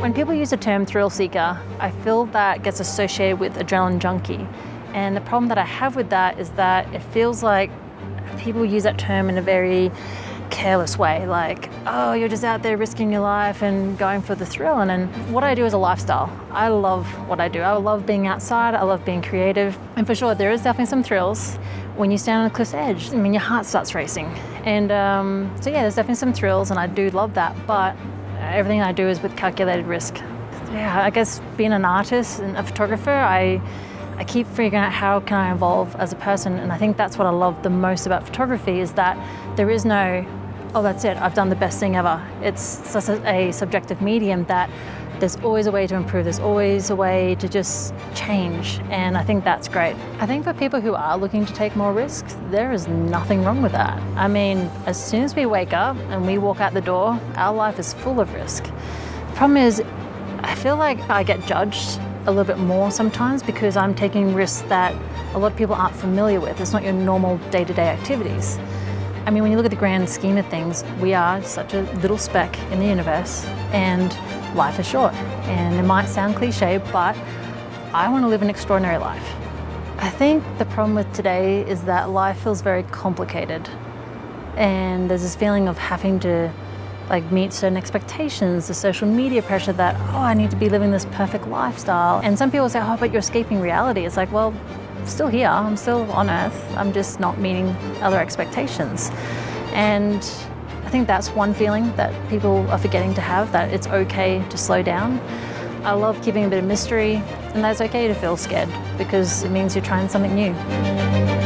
When people use the term thrill seeker, I feel that gets associated with adrenaline junkie. And the problem that I have with that is that it feels like people use that term in a very careless way, like, oh, you're just out there risking your life and going for the thrill. And, what I do is a lifestyle. I love what I do. I love being outside, I love being creative. And for sure, there is definitely some thrills when you stand on a cliff's edge. I mean, your heart starts racing. And um, so yeah, there's definitely some thrills and I do love that, but everything I do is with calculated risk. Yeah, I guess being an artist and a photographer, I, I keep figuring out how can I evolve as a person and I think that's what I love the most about photography is that there is no, oh that's it, I've done the best thing ever. It's such a subjective medium that there's always a way to improve, there's always a way to just change and I think that's great. I think for people who are looking to take more risks, there is nothing wrong with that. I mean, as soon as we wake up and we walk out the door, our life is full of risk. The problem is, I feel like I get judged a little bit more sometimes because I'm taking risks that a lot of people aren't familiar with. It's not your normal day-to-day -day activities. I mean, when you look at the grand scheme of things, we are such a little speck in the universe and life is short. And it might sound cliche, but I want to live an extraordinary life. I think the problem with today is that life feels very complicated. And there's this feeling of having to like meet certain expectations, the social media pressure that, oh, I need to be living this perfect lifestyle. And some people say, oh, but you're escaping reality. It's like, well, Still here, I'm still on earth. I'm just not meeting other expectations. And I think that's one feeling that people are forgetting to have, that it's okay to slow down. I love keeping a bit of mystery, and that's okay to feel scared because it means you're trying something new.